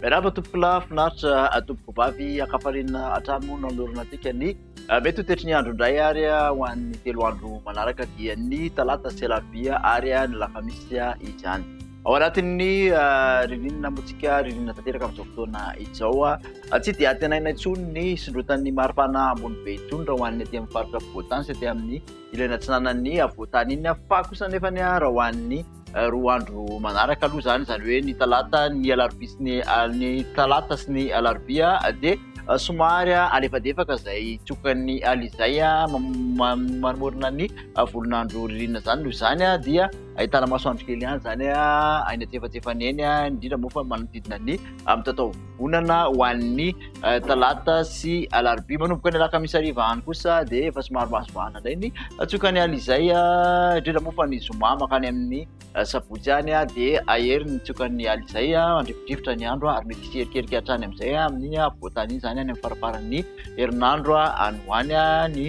Miarahaba tompokolahy finaritra tompoko vavy ankafarina hatrany moa nanolorana antsika ny ah, mety ho tetry ny andro indray ary ah, ho an'ny telo andro manaraka dia ny talata sy alarobia ary ah, ny lakamisy izany Ao anatin'ny ririnina motsika ririnina tanteraka amin'izao fotoana izao a ah, tsy dia antenaina intsony ny hisondrotan'ny maripana ambony be itony raha ho an'ny aty amin'ny faritra afovoantany sy aty amin'ny ilany atsinanan'ny afovoantany iny ah. fa kosa nefa ny raha ho an'ny eh, roa andro manaraka aloha izany izany hoe ny talata ny alarobia sy ny ah, ny talata sy ny alarobia ah, dia eh, somary alefadefaka izay tsokan'ny alizay manomorina ny volonandro ririnina izany noho izany dia ahitana masoandro kely ihany izany any antsefatsefany eny, indrindra moa fa manodidina ny amin'ny taovonana ho an'ny eh, talata sy alarobia. Manomboka ny alakamisy hariva any kosa dia efa somary mahasoahana indray ny hatsiokany alina izay, eh, indrindra moa fa ny zoma makany amin'ny eh, sabotsy any dia ahery ny tsiokan'ny alina izay, mandrividrivotra ny andro ary mety hierikerika hatrany amin'izay amin'ny afovoantany iny izany any amin'ny faramparan'ny herinandro any ho any ny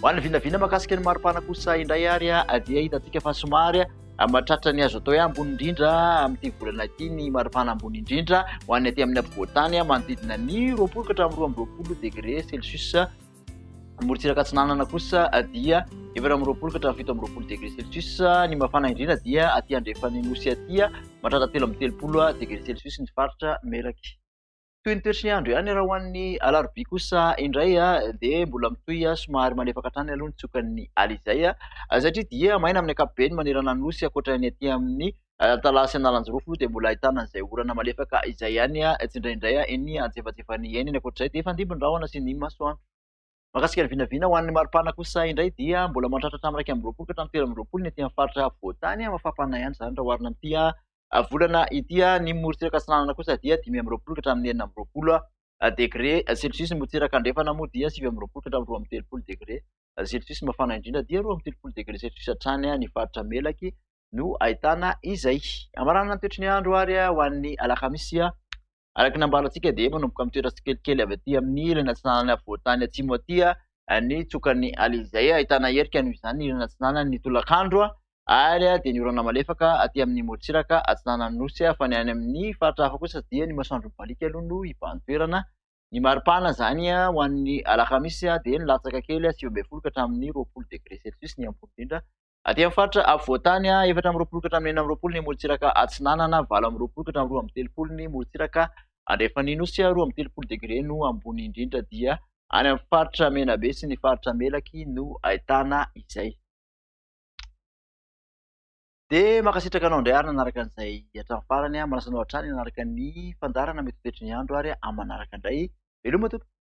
Ho an'ny vinavina mahakasika ny maripana kosa indray ary dia hitantsika fa somary mahatratra ny azo atao hoe ambony indrindra amin'ity volana ity ny maripana ambony indrindra ho an'ny aty amin'ny afovoantany manodidina ny roapolo ka hatramin'ny roa amby roapolo degre celsius morotsiraka atsinanana kosa dia efatra amby roapolo ka hatramin'ny fito amby roapolo degre celsius ny mafana indrindra dia aty andrefan'ny nosy aty mahatratra telo amby telopolo degre celsius ny faritra meraky Toy ny toetry ny andro ihany raha ho an'ny alarobia kosa indray dia mbola mitohy somary malefaka hatrany aloha ny tsiokan'ny ala izay satria dia maina amin'ny ankapobeny manerana ny nosy ankoatra ny aty amin'ny Antalaha sy Analanjirofo dia mbola ahitana an'izay orana malefaka izay ihany tsindraindray eny antsefatsefany eny, ny ankoatr'izay dia hifandimby ny rahona sy ny masoandro. Mahakasika ny vinavina ho an'ny maripana kosa indray dia mbola mandratra hatramin'ny iraika amby roapolo ka hatramin'ny telo amby roapolo ny ety amin'ny faritra afovoan-tany mafapana ihany izany raha oharina amin'ity volana ity. Ny morontsiraka atsinanana kosa dia dimy amby roapolo ka hatramin'ny enina amby roapolo degre celsius. Ny morontsiraka andrefana moa dia sivy amby roapolo ka hatramin'ny roa amby telopolo degre celsius. Ny mafana indrindra dia roa amby telopolo degre celsius hatrany ny faritra Melaky no ahitana izay. Hamaranana ny toetry ny andro ary ho an'ny alakamisy, araka ny nambara antsika dia manomboka mitoetra tsikelikely avy aty amin'ny ilany atsinanan'ny afovoantany atsimo aty ny tsokan'ny ala izay ahitana erika noho izany ny ilany atsinanan'ny tolakandro ary dia ny orana malefaka aty amin'ny morontsiraka atsinanan'ny nosy fa ny any amin'ny faritra hafa kosa dia ny masoandro mibaliaka aloha no hibahan-toerana. Ny maripana izany ho an'ny alakamisy dia nilatsaka kely sivy ambin'ny folo ka hatramin'ny roapolo degré celsius ny ambony indrindra Aty amin'ny faritra afovoan-tany, efatra amby roapolo ka hatramin'ny enina amby roapolo ny morontsiraka atsinanana, valo amby roapolo ka hatramin'ny roa amby telopolo ny morontsiraka andrefan'ny nosy, roa amby telopolo degre no ambony indrindra dia any amin'ny faritra Menabe sy ny faritra Melaky no ahitana izay. Dia mankasitraka anao indray ary nanaraka an'izay hatramin'ny farany. Manasa anao hatrany hanaraka ny fandaharana mety ho toetry ny andro ary amin'ny manaraka indray. Veloma tompoko.